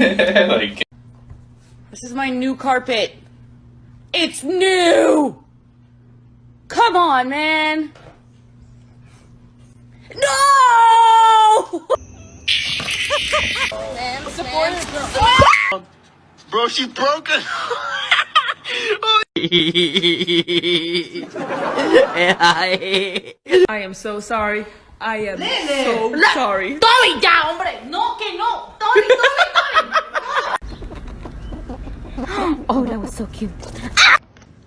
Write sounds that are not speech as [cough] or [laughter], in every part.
[laughs] like, This is my new carpet. It's new! Come on, man! No! bro, she's broken. [laughs] I am so sorry. I am so sorry. Tommy, ya, hombre. No, que no. Tommy, Tommy, oh, that was so cute.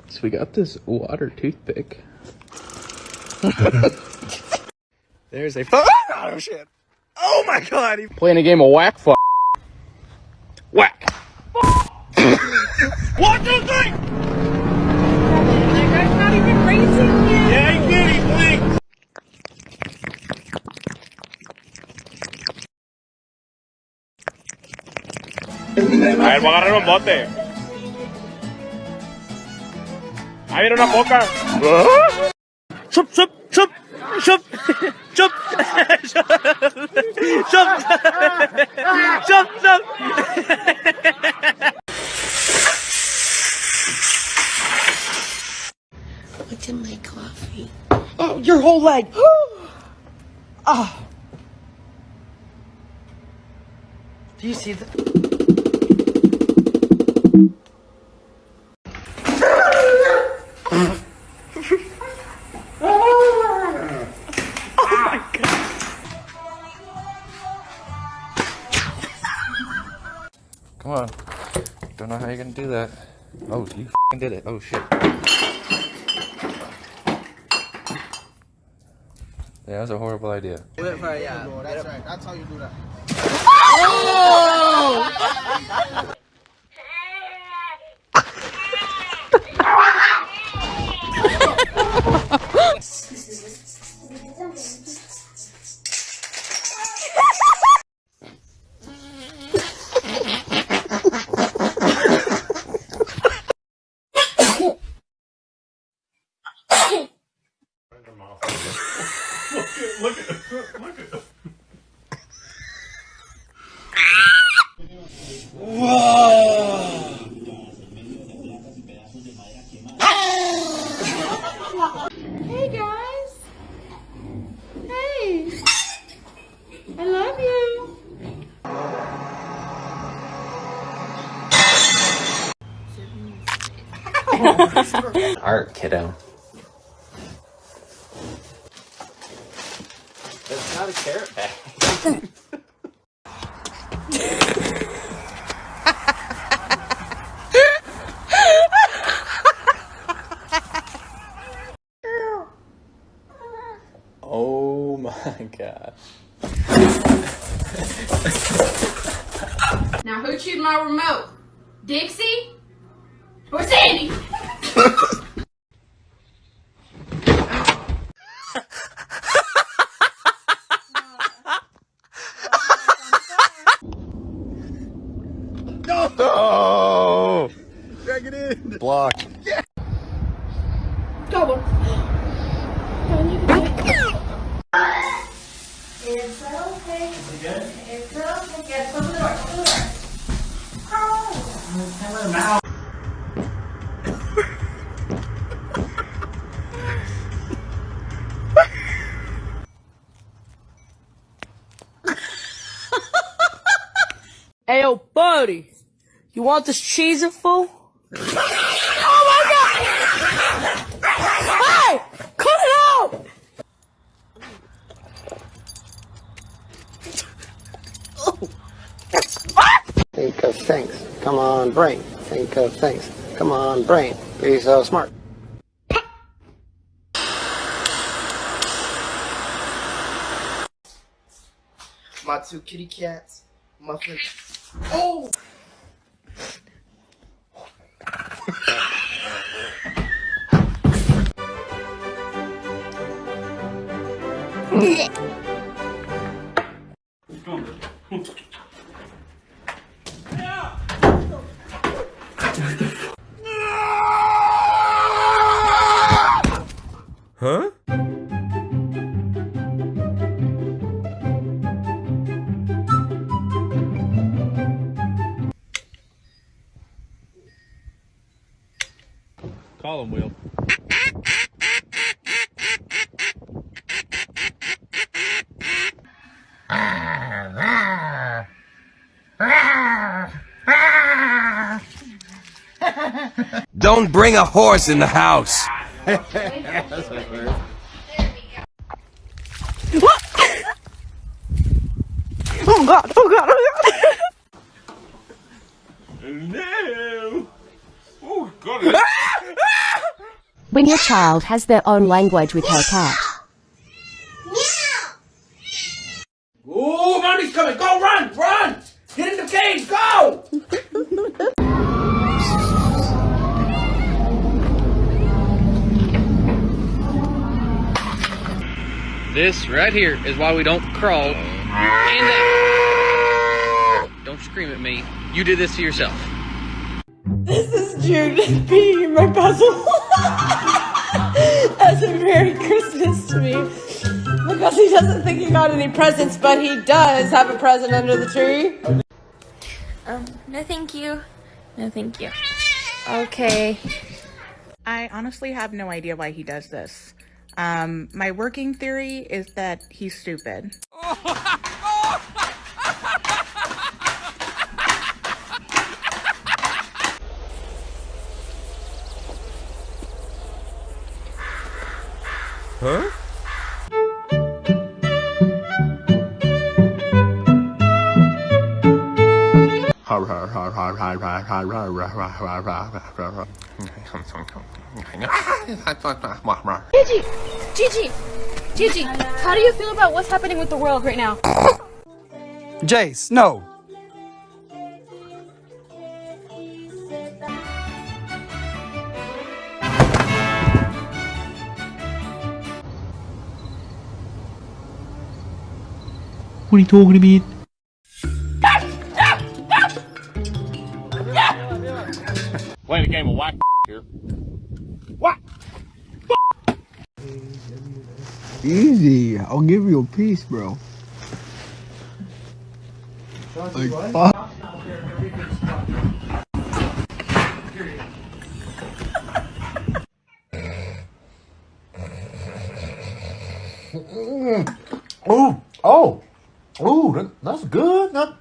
So we got this water toothpick. [laughs] There's a [laughs] oh shit! Oh my god! He [laughs] playing a game of whack fuck. Whack. what do you think? That guy's not even racing yet. Yeah, he did. He blinked. A ver, voy a agarrar un bote. Ahí viene una poca. ¡Sup, sup, sup! ¡Sup! ¡Sup! ¡Sup! ¡Sup! ¡Sup! What's in my coffee. Oh, your whole leg! [gasps] Ah! Oh. Do you see the? [laughs] Come on. Don't know how you're gonna do that. Oh, you fing did it. Oh shit. Yeah, that was a horrible idea. That's right. That's how you do that. Hey [laughs] my remote? Dixie? Or Sandy? Oh! Drag it in. Block. It's okay. It's okay. Yes, open the door. Open the door. Oh. Cody, you want this cheese fool? oh my god! Hey! Cut it out! Think of things. Come on, brain. Think of things. Come on, brain. Be so smart. My two kitty cats. Muffin. Oh! Will. Don't bring a horse in the house. Oh god, oh god, oh god! No. Oh, got it. When your child has their own language with her cat. Right here is why we don't crawl. And that. Don't scream at me. You did this to yourself. This is Jude being my puzzle as a Merry Christmas to me. Because he doesn't think he got any presents, but he does have a present under the tree. Um, no thank you. No thank you. Okay. I honestly have no idea why he does this. Um, my working theory is that he's stupid. [laughs] Gigi! Gigi! Gigi, how do you feel about what's happening with the world right now? Jace, no. What are you talking about? Playing a game of whack here. Easy. I'll give you a piece, bro. Like, fuck. Oh, oh, oh, that, that's good. That,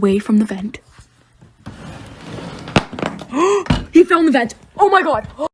away from the vent. [gasps] he fell in the vent. Oh my god.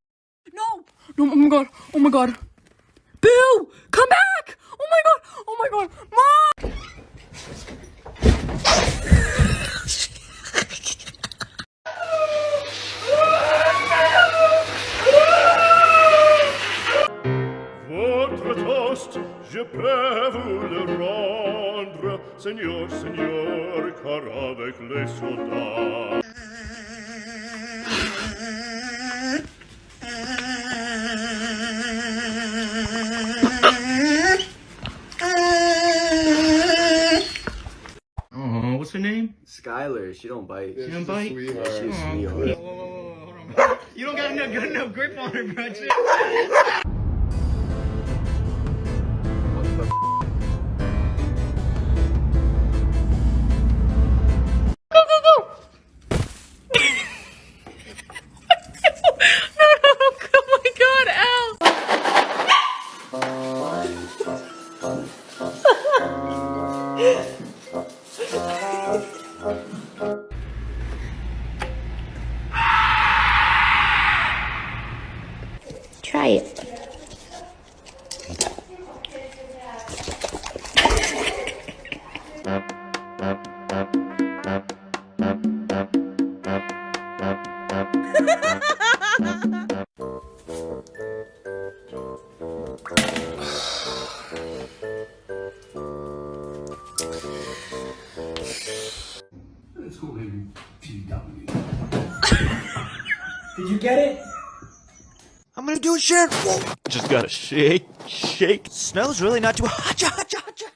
She don't bite. She don't bite? She's a Aw. sweetheart. You don't got enough good enough grip on her, bro. Go, go, Just gotta shake, shake. Snow's really not too hacha [laughs] hacha hacha.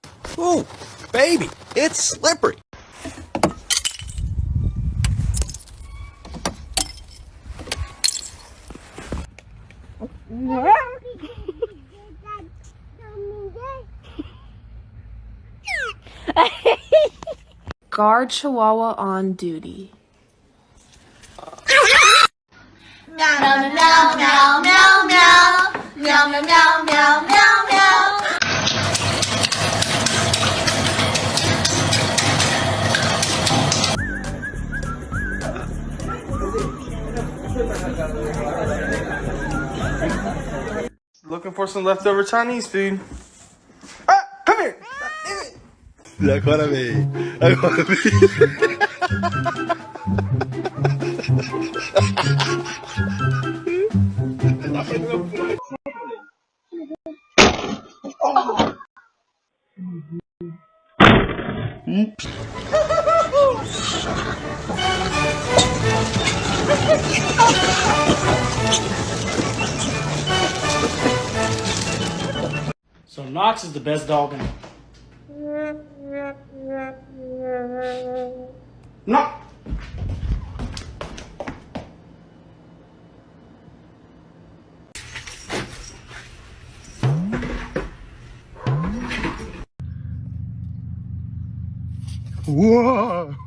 Ooh, baby, it's slippery. Guard Chihuahua on duty. Looking for some leftover Chinese food. Ah, come here. Acuérdame. Acuérdame. So [laughs] Knox is the best dog in. No. Whoa. [laughs]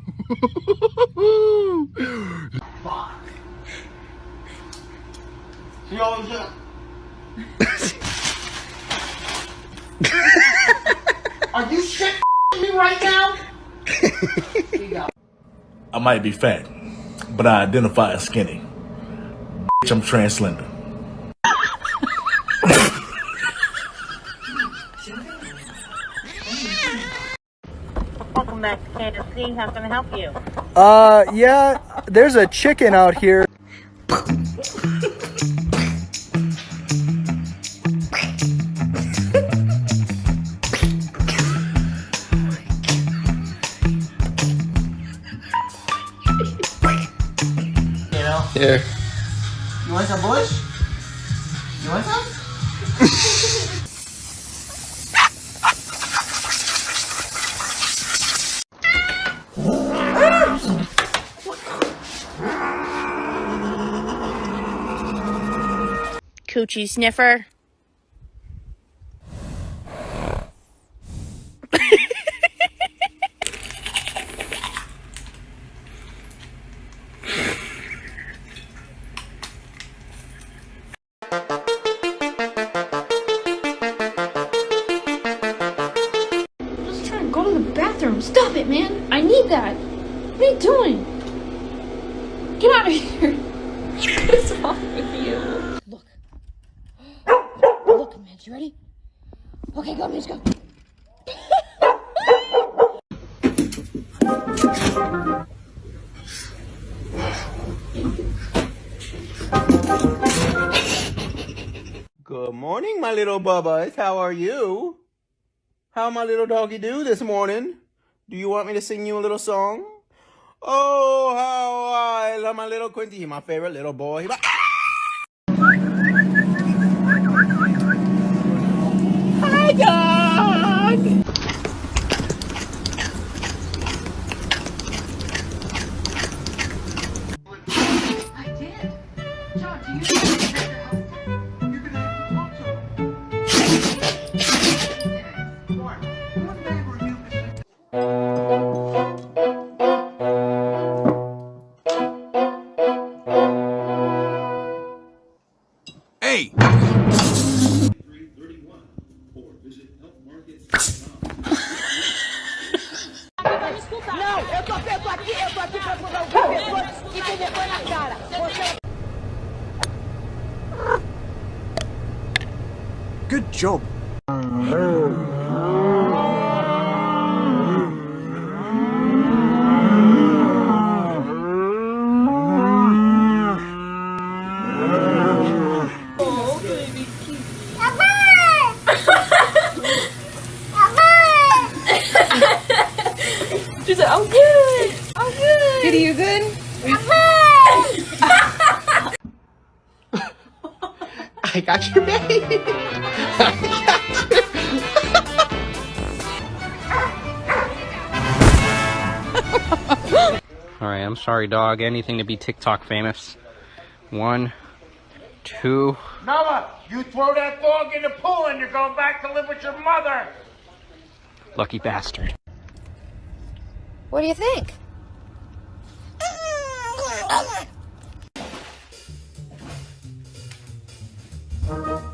She always got. [laughs] Are you shit me right now? I might be fat, but I identify as skinny. Bitch, I'm trans slender. Welcome back to KFC. How can I help you? Uh, yeah, there's a chicken out here. Here. You want some bush? You want some? Coochie sniffer. Little bubbas. How are you? How my little doggy do this morning? Do you want me to sing you a little song? Oh, how I love my little Quinty. He's my favorite little boy. She's like, I'm good. I'm good. Kitty, you good? [laughs] I got your baby. [laughs] [laughs] Alright, I'm sorry, dog. Anything to be TikTok famous. One, two. Noah, you throw that dog in the pool and you're going back to live with your mother. Lucky bastard. What do you think? Come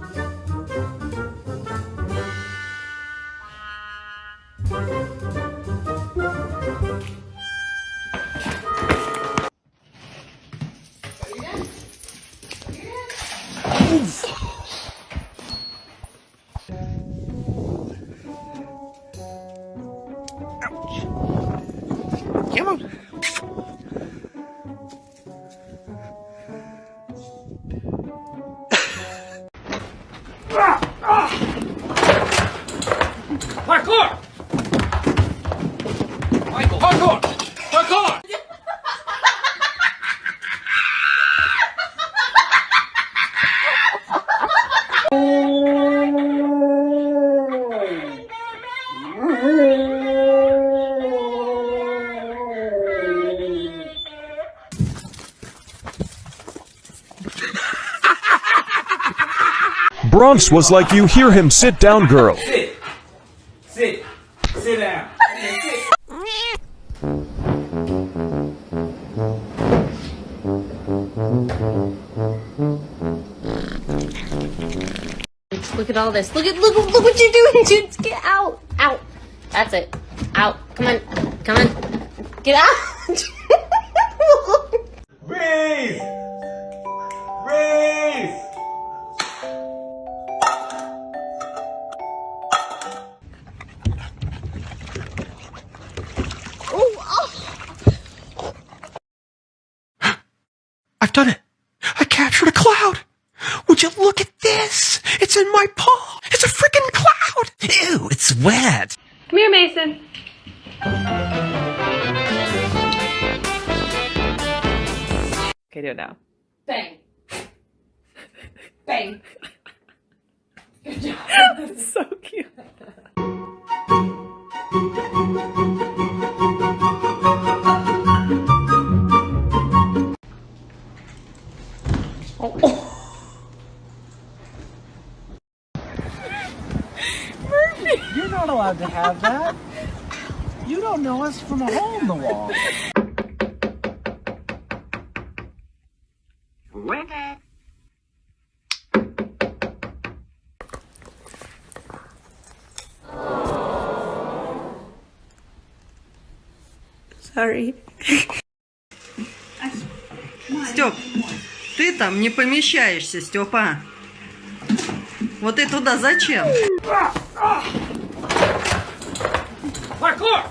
Bronx was like you hear him sit down girl. Sit. Sit. Sit down. Look at all this. Look at look look what you're doing, dude. Get out. Out. That's it. Out. Come on. Come on. Get out. In my paw. It's a freaking cloud. Ew, it's wet. Come here, Mason. Okay, do it now. Bang. Bang. Good job. That's so cute. You're not allowed to have that. You don't know us from a hole in the wall. Sorry. Степ, ты там не помещаешься, Степа. Вот ты туда зачем? Parkour!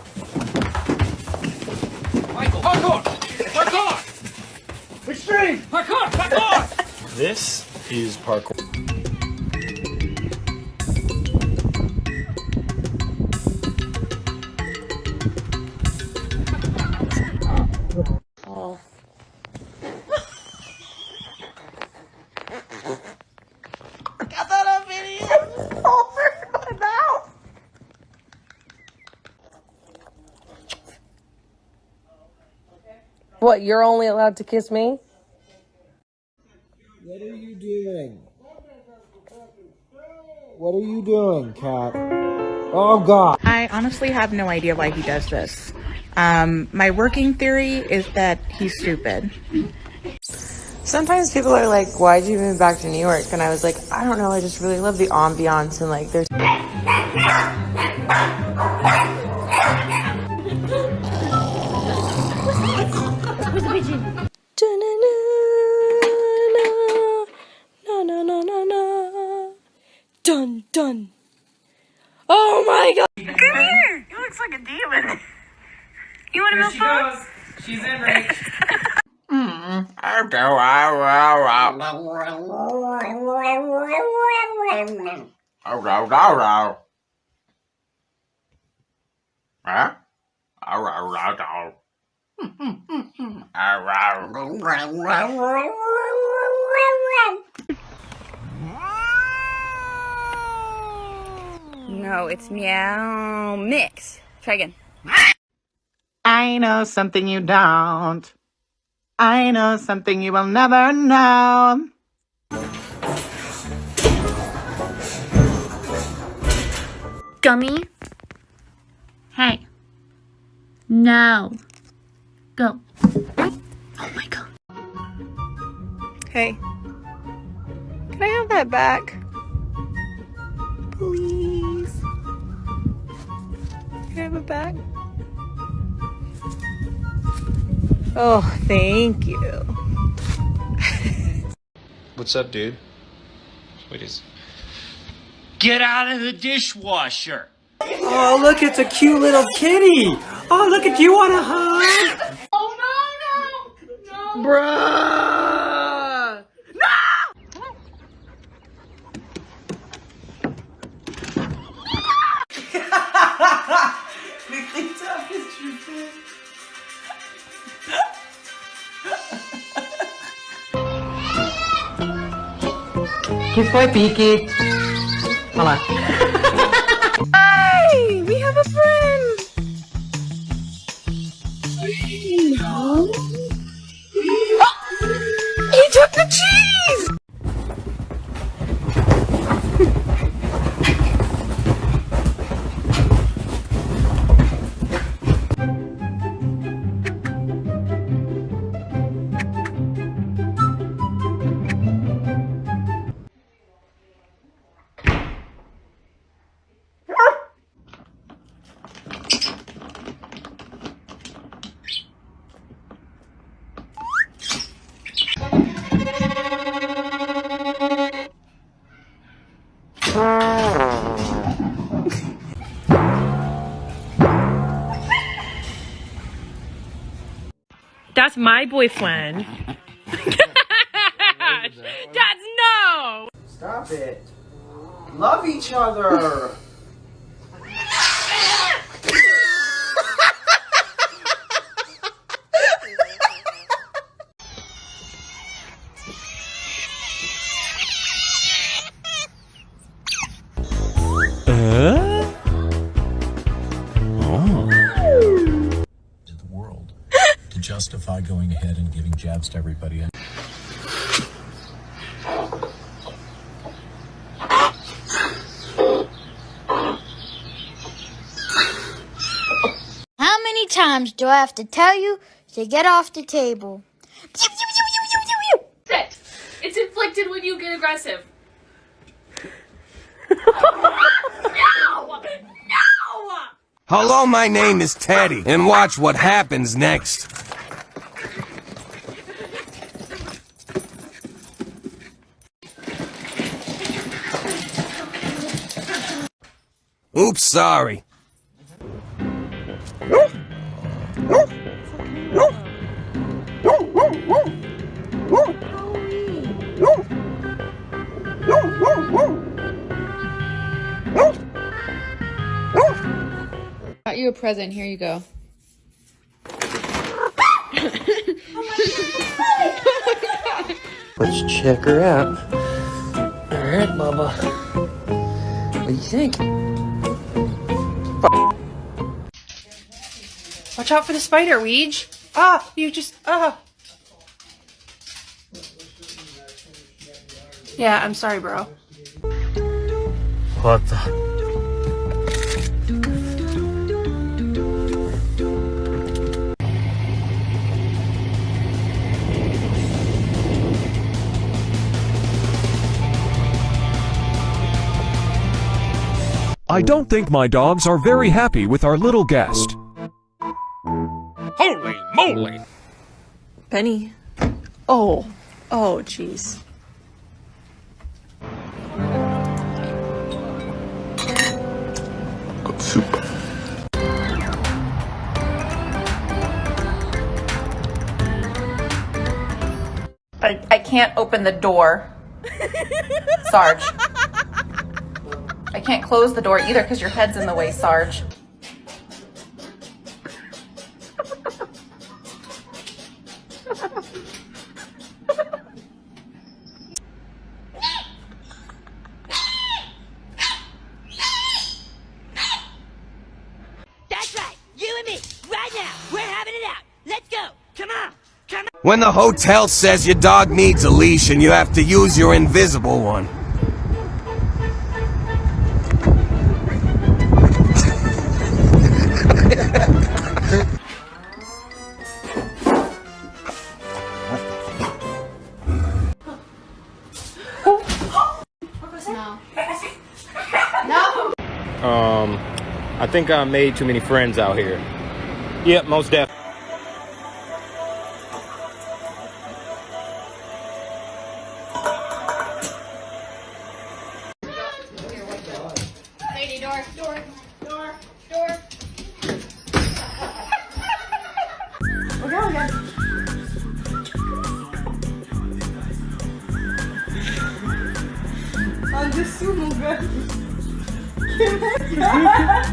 Michael, parkour! Parkour! Extreme! Parkour! Parkour! This is parkour. What, you're only allowed to kiss me? What are you doing? What are you doing, cat? Oh God. I honestly have no idea why he does this. Um, my working theory is that he's stupid. Sometimes people are like, why'd you move back to New York? And I was like, I don't know, I just really love the ambiance and like there's Ow, ow, ow, ow. Huh? Ow, ow, ow, ow. Ow, No, it's meow mix. Try again. I know something you don't. I know something you will never know. Gummy? Hey. No. Go. Oh my god. Hey. Can I have that back? Please. Can I have it back? Oh, thank you. [laughs] What's up, dude? What is? Get out of the dishwasher. Oh, look, it's a cute little kitty. Oh, look at you want a hug. Oh no, no, no. Bruh. [laughs] Kiss my peaky. Hold on. My boyfriend. [laughs] That's no. Stop it. Love each other. Uh? Justify going ahead and giving jabs to everybody. How many times do I have to tell you to get off the table? Sit. It's inflicted when you get aggressive. [laughs] Hello, my name is Teddy, and watch what happens next. Oops, sorry. Got you a present. Here you go. Let's check her out. Alright, Bubba. What do you think? Watch out for the spider, Weege. Ah, you just ah. Yeah, I'm sorry, bro. What the? I don't think my dogs are very happy with our little guest. Holy moly! Penny. Oh. Oh, jeez. Soup. I, I can't open the door. [laughs] Sarge. I can't close the door either because your head's in the way, Sarge. That's right. You and me. Right now. We're having it out. Let's go. Come on. Come on. When the hotel says your dog needs a leash and you have to use your invisible one. Think I made too many friends out here. Yep, most definitely. Lady, door, door, door,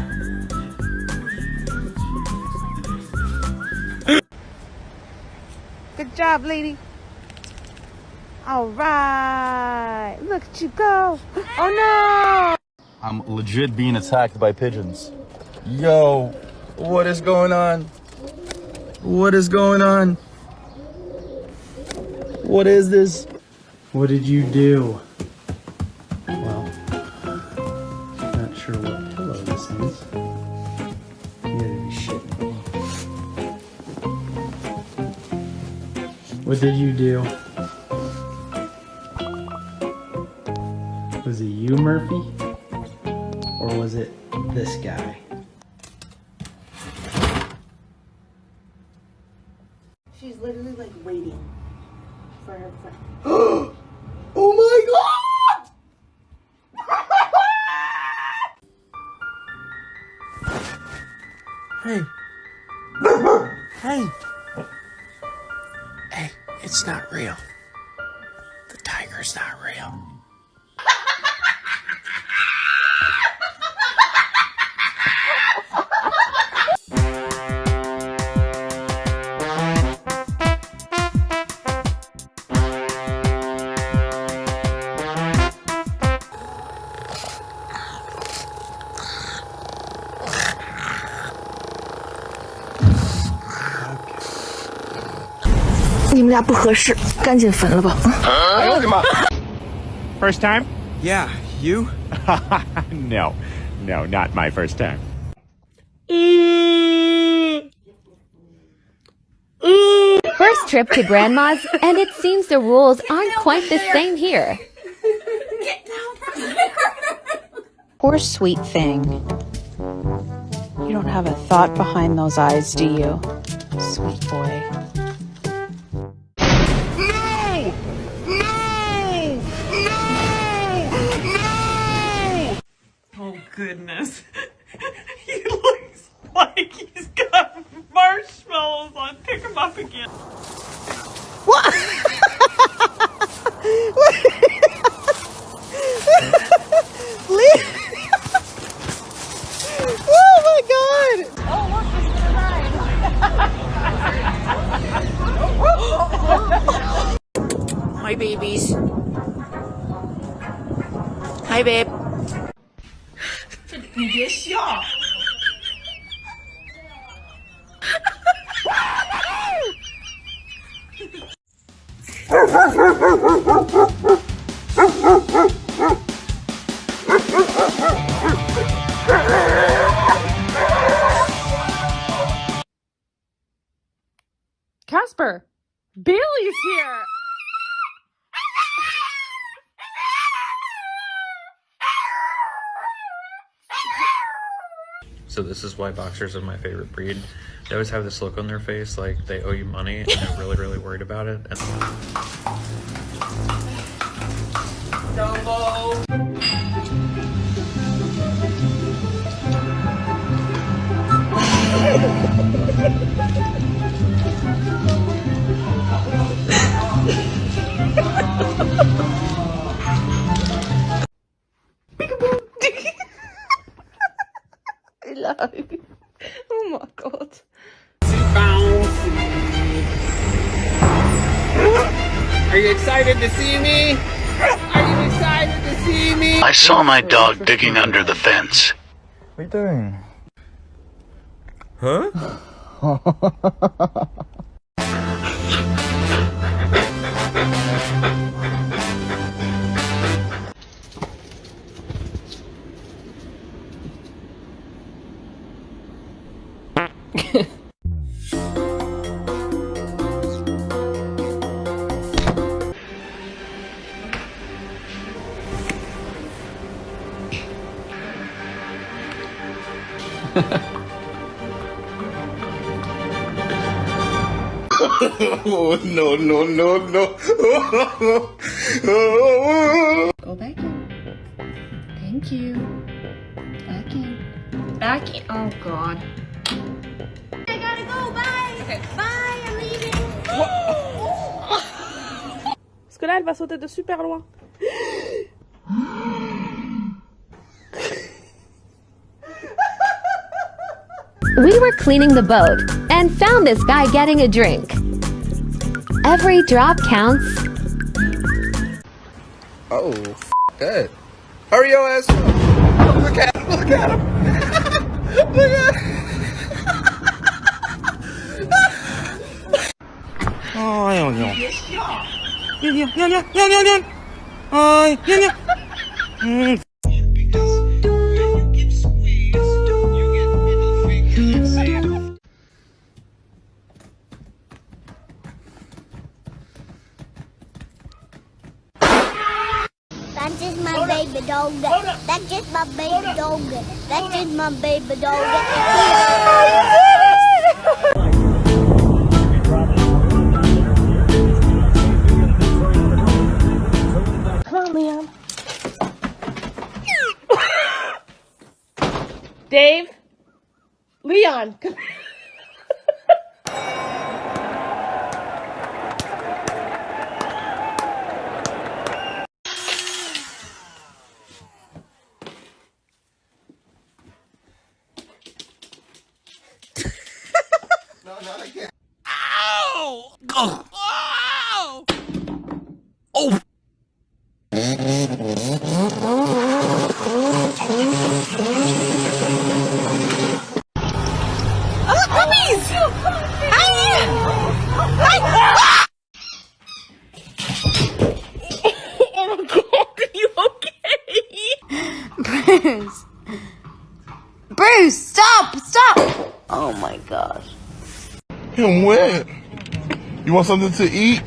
[laughs] job, lady. All right. Look at you go. Oh no. I'm legit being attacked by pigeons. Yo, what is going on? What is going on? What is this? What did you do? What did you do? Was it you, Murphy? Or was it this guy? She's literally like waiting for her friend. [gasps] oh my god! [laughs] Hey. First time? Yeah, you? [laughs] no, no, not my first time. First trip to Grandma's, and it seems the rules aren't quite the same here. Poor sweet thing. You don't have a thought behind those eyes, do you? Sweet boy. Casper, Bailey's here. So this is why boxers are my favorite breed. They always have this look on their face like they owe you money and they're really, really worried about it. And I [laughs] saw my dog digging under the fence. What are you doing? Huh? [laughs] oh, no, no, no, no. Go back in. Thank you. Back in. Back in. Oh god. I gotta go. Bye. Okay. Bye. I'm leaving. Parce que là, elle va sauter de super loin. We were cleaning the boat and found this guy getting a drink. Every drop counts. Oh, f- that. Hurry your ass up. Look at him. Look at him. [laughs] look at him. Oj, oj, oj. Nie, nie, nie, nie, nie, nie, nie. Oj, nie, nie. Mm. My Ow! Oh! Ow! Oh! Oh, puppies! Hi! Hi! oh my god, are you okay? Bruce. Bruce, stop! Stop! Oh my gosh. Him wet. You want something to eat?